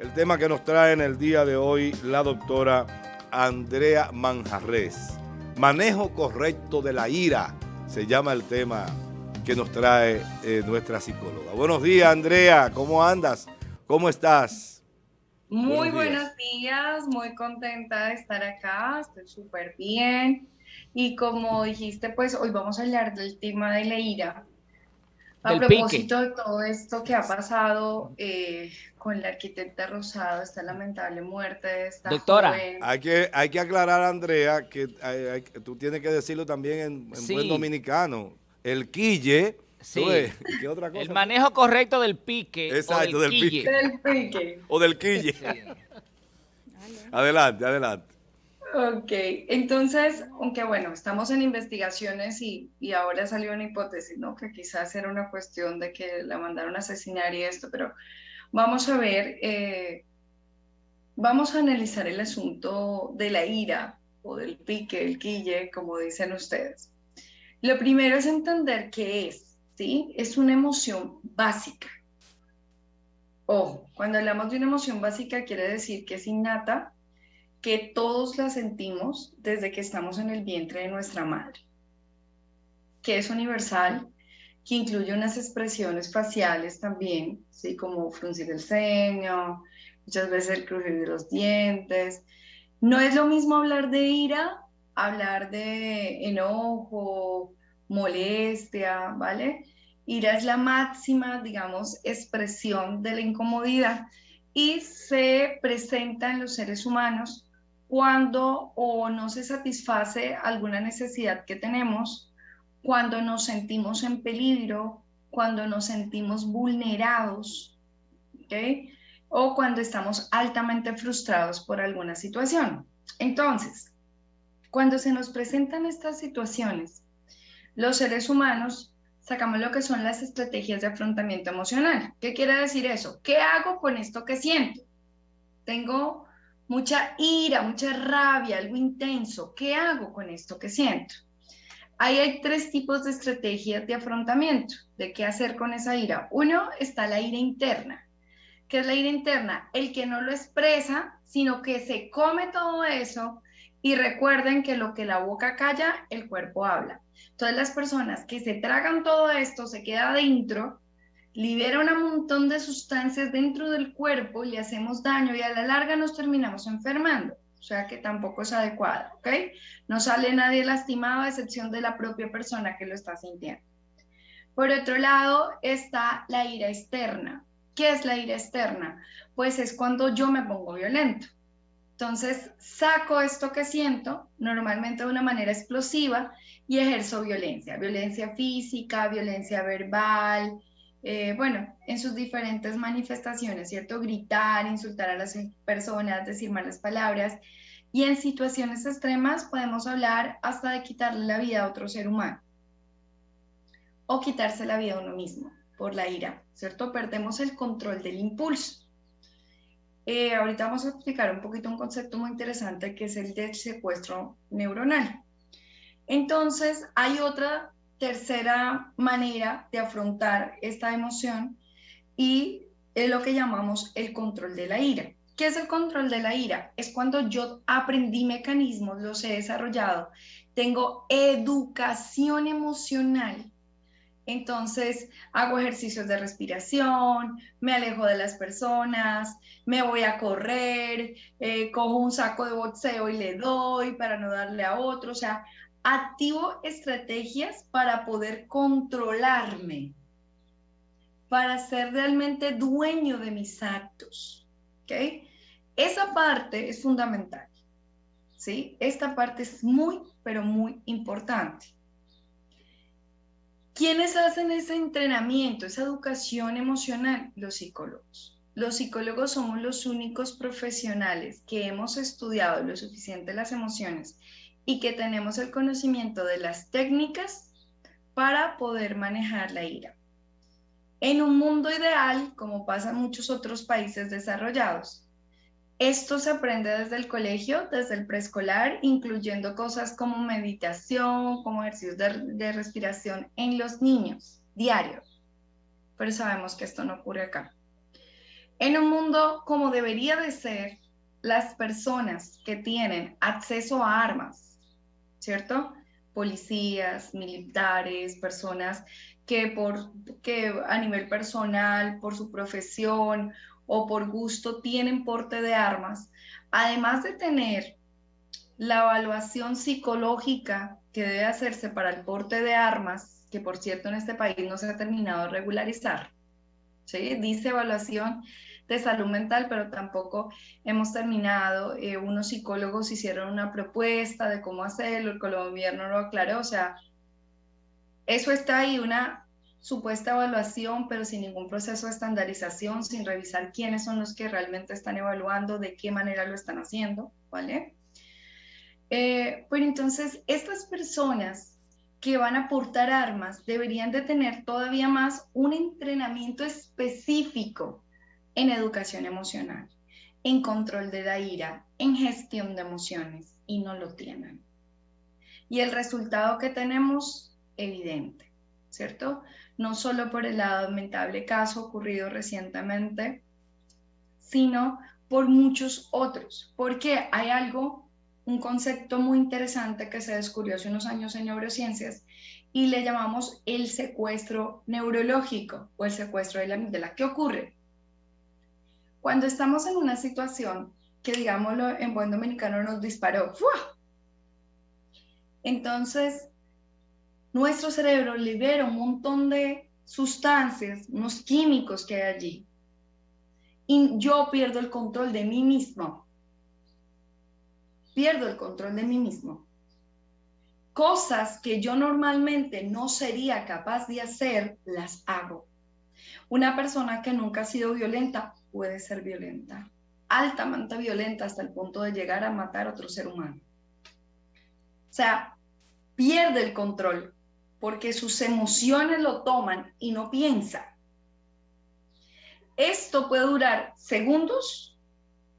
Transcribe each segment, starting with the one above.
el tema que nos trae en el día de hoy la doctora Andrea Manjarres. Manejo correcto de la ira, se llama el tema que nos trae eh, nuestra psicóloga. Buenos días, Andrea, ¿cómo andas? ¿Cómo estás? Muy buenos días, muy contenta de estar acá, estoy súper bien. Y como dijiste, pues hoy vamos a hablar del tema de la ira. A propósito de todo esto que ha pasado eh, con la arquitecta Rosado, esta lamentable muerte de esta Doctora, Hay, que, hay que aclarar, Andrea, que tú tienes que decirlo también en, buen dominicano. El quille... Sí. otra cosa? El manejo correcto del pique. Exacto, del, pique. Del pique. O del quille. adelante, adelante. Ok, entonces, aunque bueno, estamos en investigaciones y, ahora salió una hipótesis, ¿no? Que quizás era una cuestión de que la mandaron a asesinar y esto, pero vamos a ver, eh, vamos a analizar el asunto de la ira o del pique, el quille, como dicen ustedes. Lo primero es entender qué es, ¿sí? Es una emoción básica. Ojo, cuando hablamos de una emoción básica quiere decir que es innata, que todos la sentimos desde que estamos en el vientre de nuestra madre, que es universal, que incluye unas expresiones faciales también, ¿sí? como fruncir el ceño, muchas veces el crujir de los dientes. No es lo mismo hablar de ira, hablar de enojo, molestia, ¿vale? Ira es la máxima, digamos, expresión de la incomodidad y se presenta en los seres humanos cuando o no se satisface alguna necesidad que tenemos, cuando nos sentimos en peligro, cuando nos sentimos vulnerados, ¿okay? o cuando estamos altamente frustrados por alguna situación. Entonces, cuando se nos presentan estas situaciones, los seres humanos sacamos lo que son las estrategias de afrontamiento emocional. ¿Qué quiere decir eso? ¿Qué hago con esto que siento? Tengo mucha ira, mucha rabia, algo intenso. ¿Qué hago con esto que siento? Ahí hay tres tipos de estrategias de afrontamiento, de qué hacer con esa ira. Uno está la ira interna. ¿Qué es la ira interna? El que no lo expresa, sino que se come todo eso y recuerden que lo que la boca calla, el cuerpo habla. Entonces las personas que se tragan todo esto, se queda adentro, libera un montón de sustancias dentro del cuerpo, le hacemos daño y a la larga nos terminamos enfermando. O sea que tampoco es adecuado, ¿ok? No sale nadie lastimado a excepción de la propia persona que lo está sintiendo. Por otro lado está la ira externa. ¿Qué es la ira externa? Pues es cuando yo me pongo violento. Entonces saco esto que siento, normalmente de una manera explosiva, y ejerzo violencia. Violencia física, violencia verbal, eh, bueno, en sus diferentes manifestaciones, ¿cierto? Gritar, insultar a las personas, decir malas palabras. Y en situaciones extremas podemos hablar hasta de quitarle la vida a otro ser humano o quitarse la vida a uno mismo por la ira, ¿cierto? Perdemos el control del impulso. Eh, ahorita vamos a explicar un poquito un concepto muy interesante que es el del secuestro neuronal. Entonces, hay otra tercera manera de afrontar esta emoción y es lo que llamamos el control de la ira. ¿Qué es el control de la ira? Es cuando yo aprendí mecanismos, los he desarrollado, tengo educación emocional. Entonces hago ejercicios de respiración, me alejo de las personas, me voy a correr, eh, cojo un saco de boxeo y le doy para no darle a otro. O sea, activo estrategias para poder controlarme, para ser realmente dueño de mis actos. ¿ok? Esa parte es fundamental. ¿sí? Esta parte es muy, pero muy importante. ¿Quiénes hacen ese entrenamiento, esa educación emocional? Los psicólogos. Los psicólogos somos los únicos profesionales que hemos estudiado lo suficiente las emociones y que tenemos el conocimiento de las técnicas para poder manejar la ira. En un mundo ideal, como pasa en muchos otros países desarrollados, esto se aprende desde el colegio, desde el preescolar, incluyendo cosas como meditación, como ejercicios de, respiración en los niños, diarios. Pero sabemos que esto no ocurre acá. En un mundo como debería de ser, las personas que tienen acceso a armas, ¿cierto? Policías, militares, personas que, por, que a nivel personal, por su profesión o por gusto tienen porte de armas, además de tener la evaluación psicológica que debe hacerse para el porte de armas, que por cierto en este país no se ha terminado de regularizar, ¿sí? dice evaluación de salud mental, pero tampoco hemos terminado. Eh, unos psicólogos hicieron una propuesta de cómo hacerlo, el gobierno lo aclaró, o sea, eso está ahí, una supuesta evaluación, pero sin ningún proceso de estandarización, sin revisar quiénes son los que realmente están evaluando, de qué manera lo están haciendo, ¿vale? Eh, pero entonces, estas personas que van a portar armas deberían de tener todavía más un entrenamiento específico en educación emocional, en control de la ira, en gestión de emociones, y no lo tienen. Y el resultado que tenemos, evidente, ¿cierto? No solo por el lamentable caso ocurrido recientemente, sino por muchos otros, porque hay algo un concepto muy interesante que se descubrió hace unos años en neurociencias y le llamamos el secuestro neurológico o el secuestro de la amígdala. ¿Qué ocurre? Cuando estamos en una situación que, digámoslo en buen dominicano, nos disparó, entonces nuestro cerebro libera un montón de sustancias, unos químicos que hay allí, y yo pierdo el control de mí mismo pierdo el control de mí mismo. Cosas que yo normalmente no sería capaz de hacer, las hago. Una persona que nunca ha sido violenta puede ser violenta, altamente violenta hasta el punto de llegar a matar a otro ser humano. O sea, pierde el control porque sus emociones lo toman y no piensa. Esto puede durar segundos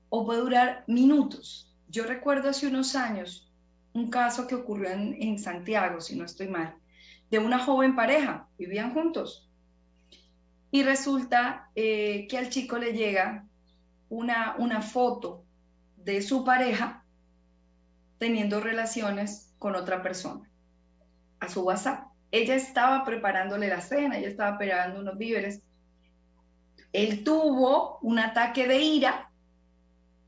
o puede durar minutos. Yo recuerdo hace unos años un caso que ocurrió en, Santiago, si no estoy mal, de una joven pareja, vivían juntos. Y resulta eh, que al chico le llega una, una foto de su pareja teniendo relaciones con otra persona a su WhatsApp. Ella estaba preparándole la cena, ella estaba preparando unos víveres. Él tuvo un ataque de ira,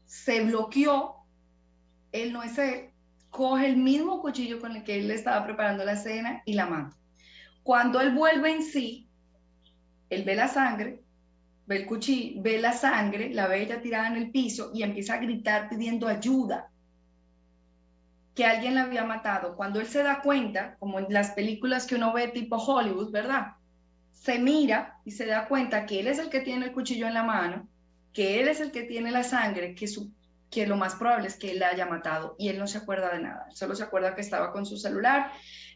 se bloqueó él no es él, coge el mismo cuchillo con el que él le estaba preparando la cena y la mata. Cuando él vuelve en sí, él ve la sangre, ve el cuchillo, ve la sangre, la ve ella tirada en el piso y empieza a gritar pidiendo ayuda, que alguien la había matado. Cuando él se da cuenta, como en las películas que uno ve tipo Hollywood, ¿verdad? Se mira y se da cuenta que él es el que tiene el cuchillo en la mano, que él es el que tiene la sangre, que lo más probable es que él la haya matado y él no se acuerda de nada, solo se acuerda que estaba con su celular.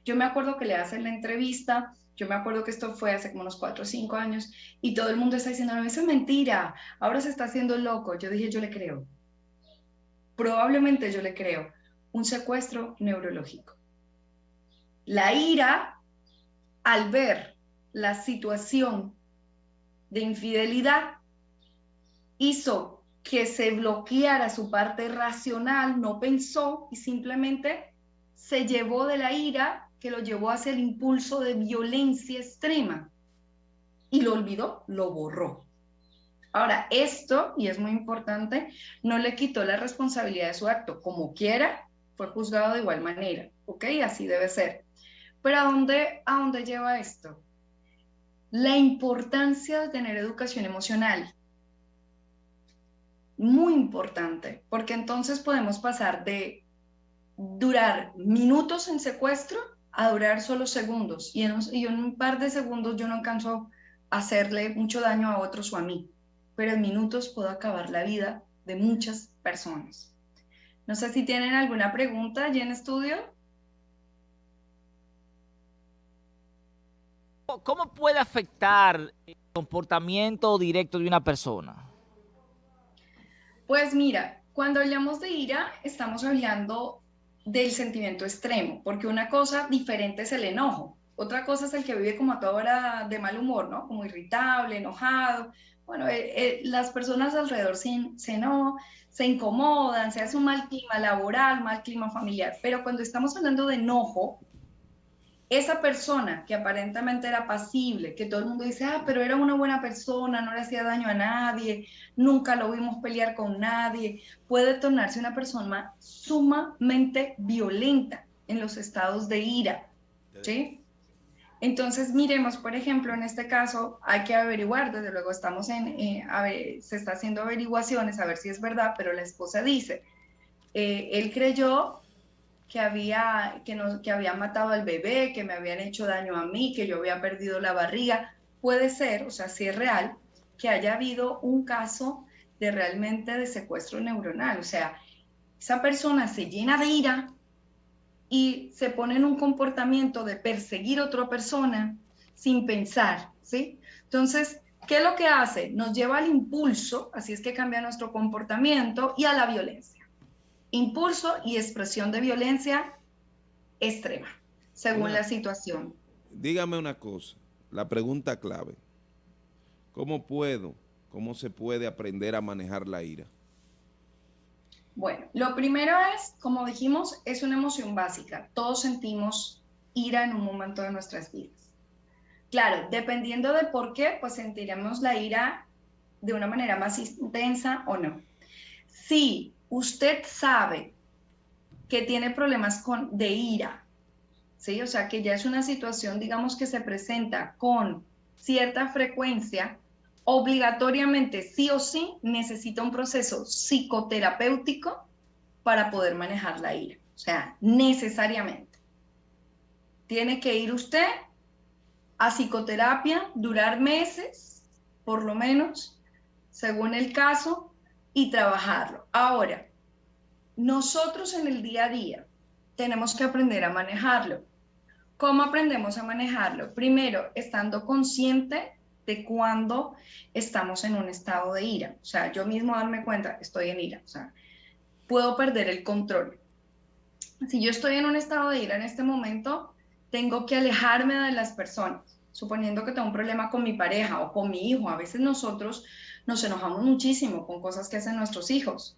Yo me acuerdo que le hacen la entrevista, yo me acuerdo que esto fue hace como unos cuatro o cinco años y todo el mundo está diciendo, no, eso es mentira, ahora se está haciendo loco. Yo dije, yo le creo. Probablemente yo le creo. Un secuestro neurológico. La ira, al ver la situación de infidelidad, hizo que se bloqueara su parte racional, no pensó y simplemente se llevó de la ira que lo llevó hacia el impulso de violencia extrema y lo olvidó, lo borró. Ahora, esto, y es muy importante, no le quitó la responsabilidad de su acto. Como quiera, fue juzgado de igual manera, ¿ok? Así debe ser. Pero ¿a dónde, a dónde lleva esto? La importancia de tener educación emocional muy importante, porque entonces podemos pasar de durar minutos en secuestro a durar solo segundos. Y en, un, par de segundos yo no alcanzo a hacerle mucho daño a otros o a mí, pero en minutos puedo acabar la vida de muchas personas. No sé si tienen alguna pregunta allí en estudio. ¿Cómo puede afectar el comportamiento directo de una persona? Pues mira, cuando hablamos de ira, estamos hablando del sentimiento extremo, porque una cosa diferente es el enojo, otra cosa es el que vive como a toda hora de mal humor, ¿no? Como irritable, enojado, bueno, eh, eh, las personas alrededor se, se, no, se incomodan, se hace un mal clima laboral, mal clima familiar, pero cuando estamos hablando de enojo, esa persona que aparentemente era pasible, que todo el mundo dice, ah, pero era una buena persona, no le hacía daño a nadie, nunca lo vimos pelear con nadie, puede tornarse una persona sumamente violenta en los estados de ira, ¿sí? Entonces, miremos, por ejemplo, en este caso hay que averiguar, desde luego estamos en, eh, se está haciendo averiguaciones a ver si es verdad, pero la esposa dice, eh, él creyó que había, que, no, que había matado al bebé, que me habían hecho daño a mí, que yo había perdido la barriga. Puede ser, o sea, si es real, que haya habido un caso de realmente de secuestro neuronal. O sea, esa persona se llena de ira y se pone en un comportamiento de perseguir a otra persona sin pensar, ¿sí? Entonces, ¿qué es lo que hace? Nos lleva al impulso, así es que cambia nuestro comportamiento y a la violencia impulso y expresión de violencia extrema, según la situación. Dígame una cosa, la pregunta clave. ¿Cómo puedo, cómo se puede aprender a manejar la ira? Bueno, lo primero es, como dijimos, es una emoción básica. Todos sentimos ira en un momento de nuestras vidas. Claro, dependiendo de por qué, pues sentiremos la ira de una manera más intensa o no. Si usted sabe que tiene problemas con, de ira, ¿sí? O sea, que ya es una situación, digamos, que se presenta con cierta frecuencia, obligatoriamente, sí o sí, necesita un proceso psicoterapéutico para poder manejar la ira. O sea, necesariamente. Tiene que ir usted a psicoterapia, durar meses, por lo menos, según el caso, y trabajarlo. Ahora, nosotros en el día a día tenemos que aprender a manejarlo. ¿Cómo aprendemos a manejarlo? Primero, estando consciente de cuando estamos en un estado de ira. O sea, yo mismo darme cuenta, estoy en ira. O sea, puedo perder el control. Si yo estoy en un estado de ira en este momento, tengo que alejarme de las personas, suponiendo que tengo un problema con mi pareja o con mi hijo. A veces nosotros nos enojamos muchísimo con cosas que hacen nuestros hijos.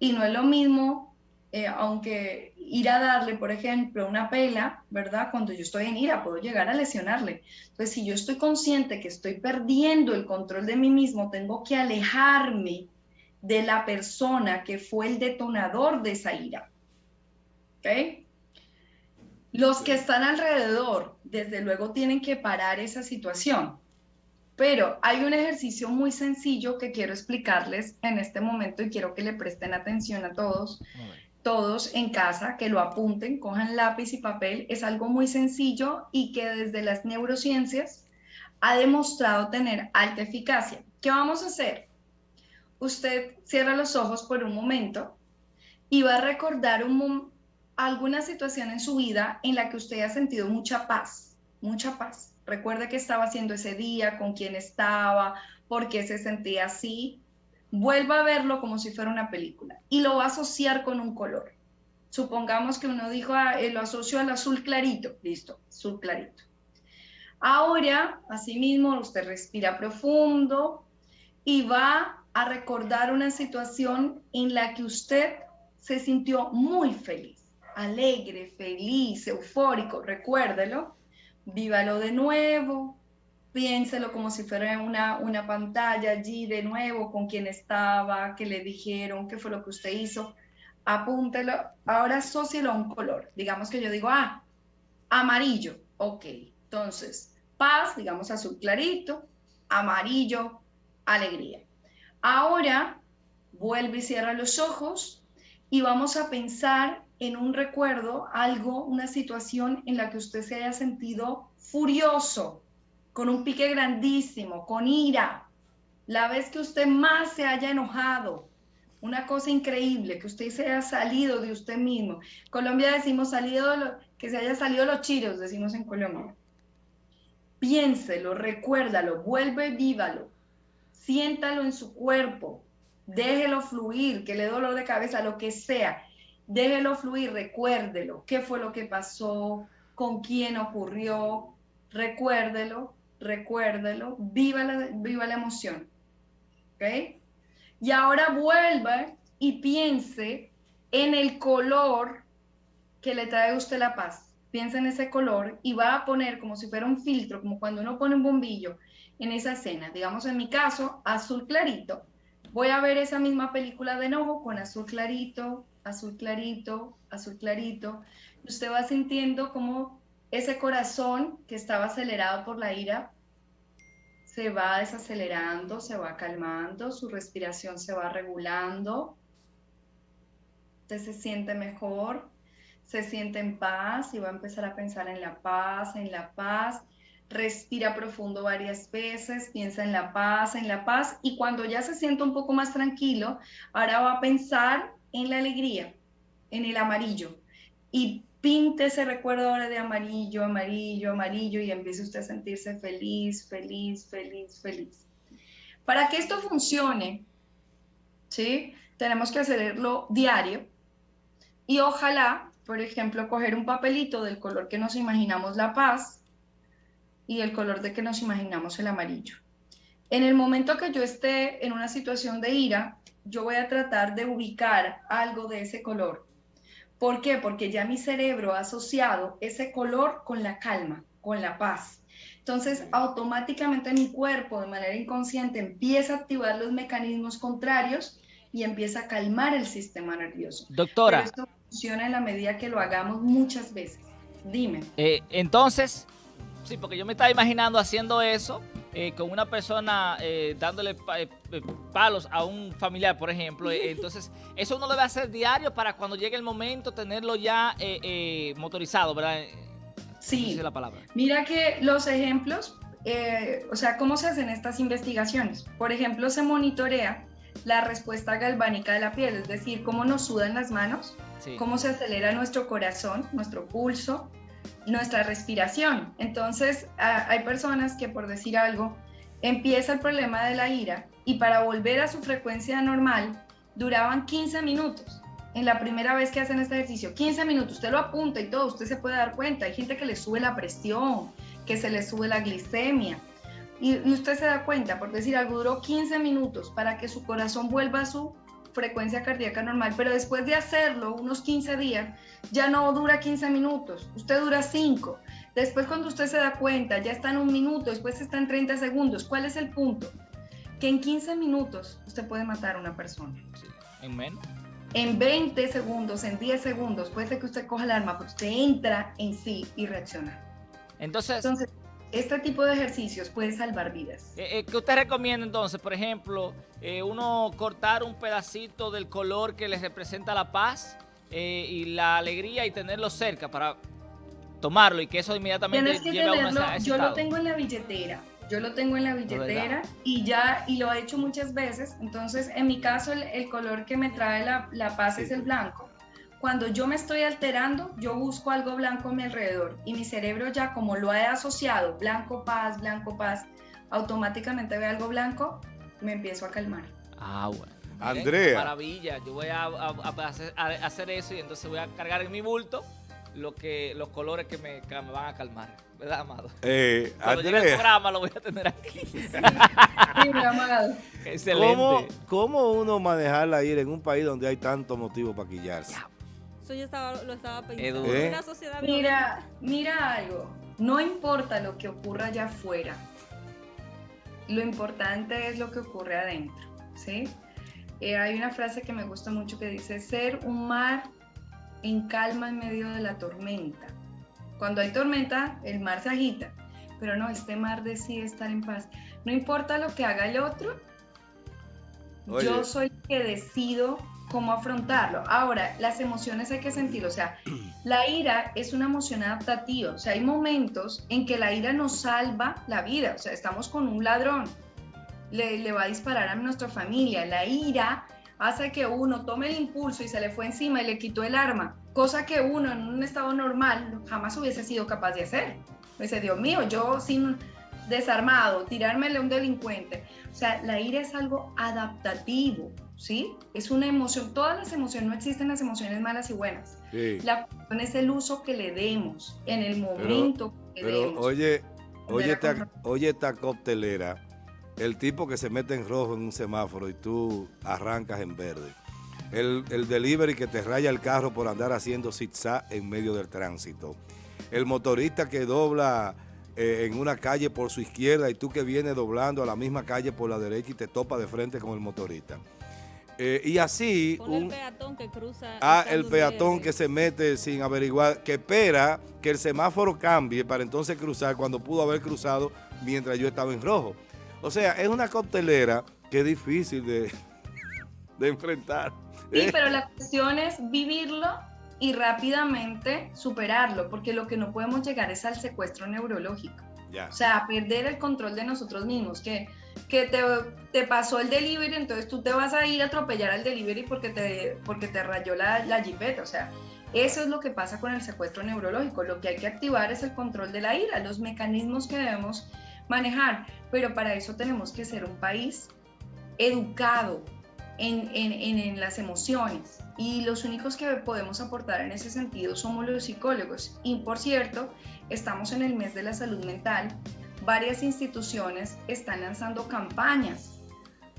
Y no es lo mismo, eh, aunque ir a darle, por ejemplo, una pela, ¿verdad? Cuando yo estoy en ira, puedo llegar a lesionarle. Entonces, si yo estoy consciente que estoy perdiendo el control de mí mismo, tengo que alejarme de la persona que fue el detonador de esa ira. ¿Ok? Los que están alrededor, desde luego, tienen que parar esa situación. Pero hay un ejercicio muy sencillo que quiero explicarles en este momento y quiero que le presten atención a todos, todos en casa, que lo apunten, cojan lápiz y papel. Es algo muy sencillo y que desde las neurociencias ha demostrado tener alta eficacia. ¿Qué vamos a hacer? Usted cierra los ojos por un momento y va a recordar alguna situación en su vida en la que usted ha sentido mucha paz, mucha paz Recuerde qué estaba haciendo ese día, con quién estaba, por qué se sentía así. Vuelva a verlo como si fuera una película y lo va a asociar con un color. Supongamos que uno dijo, ah, eh, lo asocio al azul clarito. Listo, azul clarito. Ahora, asimismo, usted respira profundo y va a recordar una situación en la que usted se sintió muy feliz, alegre, feliz, eufórico, recuérdelo vívalo de nuevo, piénselo como si fuera una, una pantalla allí de nuevo, con quién estaba, qué le dijeron, qué fue lo que usted hizo, apúntelo, ahora asócielo a un color, digamos que yo digo, ah, amarillo, ok, entonces, paz, digamos azul clarito, amarillo, alegría. Ahora, vuelve y cierra los ojos y vamos a pensar en un recuerdo, algo, una situación en la que usted se haya sentido furioso, con un pique grandísimo, con ira, la vez que usted más se haya enojado, una cosa increíble, que usted se haya salido de usted mismo. Colombia decimos salido, que se haya salido los chiros, decimos en Colombia. Piénselo, recuérdalo, vuelve vívalo, siéntalo en su cuerpo, déjelo fluir, que le dé dolor de cabeza, lo que sea déjelo fluir, recuérdelo, qué fue lo que pasó, con quién ocurrió, recuérdelo recuérdelo, viva la, viva la emoción. ¿Ok? Y ahora vuelva y piense en el color que le trae a usted la paz. Piensa en ese color y va a poner como si fuera un filtro, como cuando uno pone un bombillo en esa escena. Digamos en mi caso, azul clarito. Voy a ver esa misma película de nuevo con azul clarito, azul clarito, azul clarito. Usted va sintiendo como ese corazón que estaba acelerado por la ira se va desacelerando, se va calmando, su respiración se va regulando, usted se siente mejor, se siente en paz y va a empezar a pensar en la paz, en la paz. Respira profundo varias veces, piensa en la paz, en la paz y cuando ya se siente un poco más tranquilo, ahora va a pensar en la alegría, en el amarillo y pinte ese recuerdo ahora de amarillo, amarillo, amarillo y empiece usted a sentirse feliz, feliz, feliz, feliz. Para que esto funcione, ¿sí? Tenemos que hacerlo diario y ojalá, por ejemplo, coger un papelito del color que nos imaginamos la paz y el color de que nos imaginamos el amarillo. En el momento que yo esté en una situación de ira, yo voy a tratar de ubicar algo de ese color ¿Por qué? Porque ya mi cerebro ha asociado ese color con la calma, con la paz. Entonces, automáticamente mi cuerpo de manera inconsciente empieza a activar los mecanismos contrarios y empieza a calmar el sistema nervioso. Doctora. esto funciona en la medida que lo hagamos muchas veces. Dime. Eh, entonces, sí, porque yo me estaba imaginando haciendo eso eh, con una persona eh, dándole eh, palos a un familiar, por ejemplo. entonces, eso uno debe hacer diario para cuando llegue el momento tenerlo ya motorizado, ¿verdad? Sí. la palabra. Mira que los ejemplos, o sea, ¿cómo se hacen estas investigaciones? Por ejemplo, se monitorea la respuesta galvánica de la piel, es decir, cómo nos sudan las manos, cómo se acelera nuestro corazón, nuestro pulso, nuestra respiración. Entonces, hay personas que, por decir algo, empieza el problema de la ira y para volver a su frecuencia normal duraban 15 minutos. En la primera vez que hacen este ejercicio, 15 minutos, usted lo apunta y todo, usted se puede dar cuenta. Hay gente que le sube la presión, que se le sube la glicemia. Y, y usted se da cuenta, por decir algo, duró 15 minutos para que su corazón vuelva a su frecuencia cardíaca normal, pero después de hacerlo unos 15 días, ya no dura 15 minutos, usted dura 5. Después cuando usted se da cuenta, ya está en un minuto, después está en 30 segundos. ¿Cuál es el punto? Que en 15 minutos usted puede matar a una persona. ¿En menos? En 20 segundos, en 10 segundos, puede ser que usted coja el arma, pero usted entra en sí y reacciona. Entonces, Entonces este tipo de ejercicios puede salvar vidas. Eh, eh, ¿Qué usted recomienda entonces? Por ejemplo, eh, uno cortar un pedacito del color que les representa la paz y la alegría y tenerlo cerca para tomarlo y que eso inmediatamente lleve a una Yo lo tengo en la billetera. Yo lo tengo en la billetera y ya, y lo he hecho muchas veces. Entonces, en mi caso, el, color que me trae la, la paz es el blanco cuando yo me estoy alterando, yo busco algo blanco a mi alrededor y mi cerebro ya como lo ha asociado, blanco paz, blanco paz, automáticamente ve algo blanco, me empiezo a calmar. Ah, bueno. Andrea. Maravilla, yo voy a, hacer, eso y entonces voy a cargar en mi bulto lo que, los colores que me, van a calmar. ¿Verdad, Amado? Eh, Cuando Andrea. el programa lo voy a tener aquí. Sí, Amado. Excelente. ¿Cómo, ¿Cómo, uno manejar la ira en un país donde hay tanto motivo para quillarse? Yo estaba, lo estaba pensando. ¿Eh? mira, mira algo. No importa lo que ocurra allá afuera. Lo importante es lo que ocurre adentro. ¿sí? Eh, hay una frase que me gusta mucho que dice, ser un mar en calma en medio de la tormenta. Cuando hay tormenta, el mar se agita, pero no, este mar decide estar en paz. No importa lo que haga el otro, yo soy el que decido cómo afrontarlo. Ahora, las emociones hay que sentir, o sea, la ira es una emoción adaptativa, o sea, hay momentos en que la ira nos salva la vida, o sea, estamos con un ladrón, le, va a disparar a nuestra familia, la ira hace que uno tome el impulso y se le fue encima y le quitó el arma, cosa que uno en un estado normal jamás hubiese sido capaz de hacer. Dice, Dios mío, yo sin desarmado, tirármele a un delincuente. O sea, la ira es algo adaptativo. ¿sí? Es una emoción, todas las emociones, no existen las emociones malas y buenas. La cuestión es el uso que le demos en el momento que pero, demos. Oye, Oye esta, oye esta coctelera, el tipo que se mete en rojo en un semáforo y tú arrancas en verde. El, el delivery que te raya el carro por andar haciendo zigzag en medio del tránsito. El motorista que dobla eh, en una calle por su izquierda y tú que vienes doblando a la misma calle por la derecha y te topa de frente con el motorista. Eh, y así... Un- el peatón que cruza. Ah, el peatón que se mete sin averiguar, que espera que el semáforo cambie para entonces cruzar cuando pudo haber cruzado mientras yo estaba en rojo. O sea, es una coctelera que es difícil de, de enfrentar. Sí, ¿eh? pero la cuestión es vivirlo y rápidamente superarlo, porque lo que no podemos llegar es al secuestro neurológico. Ya. O sea, perder el control de nosotros mismos, que, que te, te pasó el delivery, entonces tú te vas a ir a atropellar al delivery porque te, porque te rayó la, la jipeta. O sea, eso es lo que pasa con el secuestro neurológico. Lo que hay que activar es el control de la ira, los mecanismos que debemos manejar. Pero para eso tenemos que ser un país educado en, en- en- en las emociones. Y los únicos que podemos aportar en ese sentido somos los psicólogos. Y por cierto, estamos en el mes de la salud mental. Varias instituciones están lanzando campañas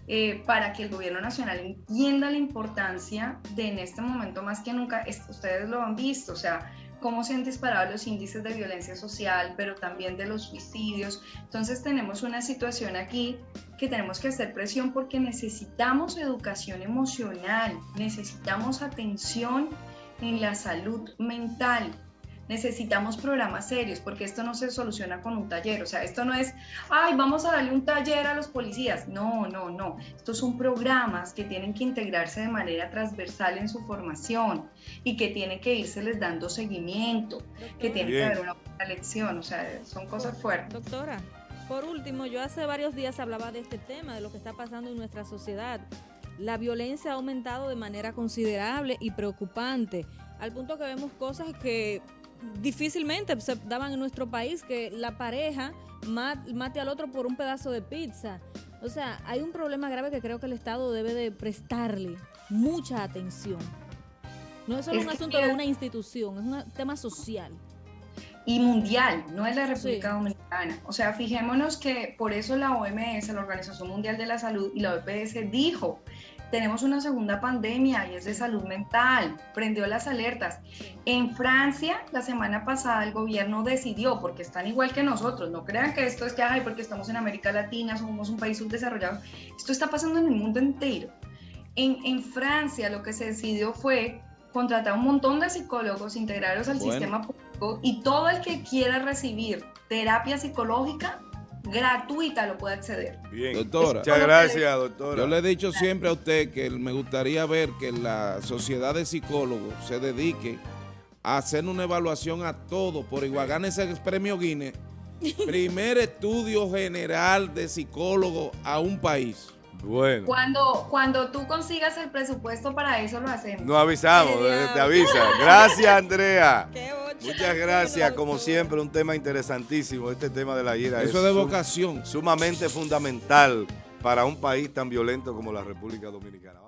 eh, para que el gobierno nacional entienda la importancia de en este momento más que nunca, es- ustedes lo han visto, o sea, cómo se han disparado los índices de violencia social, pero también de los suicidios. Entonces tenemos una situación aquí que tenemos que hacer presión porque necesitamos educación emocional, necesitamos atención en la salud mental. Necesitamos programas serios porque esto no se soluciona con un taller. O sea, esto no es, ay, vamos a darle un taller a los policías. No, no, no. Estos son programas que tienen que integrarse de manera transversal en su formación y que tienen que irse les dando seguimiento, que Doctora, tiene que Bien. haber una buena lección. O sea, son cosas fuertes. Doctora, por último, yo hace varios días hablaba de este tema, de lo que está pasando en nuestra sociedad. La violencia ha aumentado de manera considerable y preocupante, al punto que vemos cosas que difícilmente se daban en nuestro país, que la pareja ma- mate al otro por un pedazo de pizza. O sea, hay un problema grave que creo que el Estado debe de prestarle mucha atención. No es solo Es un asunto de una institución, es un tema social. y mundial, no es la República Sí. Dominicana. O sea, fijémonos que por eso la OMS, la Organización Mundial de la Salud y la OPS dijo, tenemos una segunda pandemia y es de salud mental, prendió las alertas. En Francia, la semana pasada el gobierno decidió, porque están igual que nosotros, no crean que esto es que, ay, porque estamos en América Latina, somos un país subdesarrollado, esto está pasando en el mundo entero. En, en Francia lo que se decidió fue contratar un montón de psicólogos, integrarlos al Bueno. sistema público y todo el que quiera recibir terapia psicológica gratuita lo puede acceder. Bien. Doctora. Muchas gracias, doctora. Yo le he dicho siempre a usted que me gustaría ver que la sociedad de psicólogos se dedique a hacer una evaluación a todo por igual. Gane ese premio Guinness. Primer estudio general de psicólogo a un país. Bueno. Cuando, cuando tú consigas el presupuesto para eso lo hacemos. Nos avisamos, eh, te avisa. Gracias, Andrea. Qué. Muchas gracias, como siempre, un tema interesantísimo, este tema de la ira. Eso es de sum- vocación. Sumamente fundamental para un país tan violento como la República Dominicana.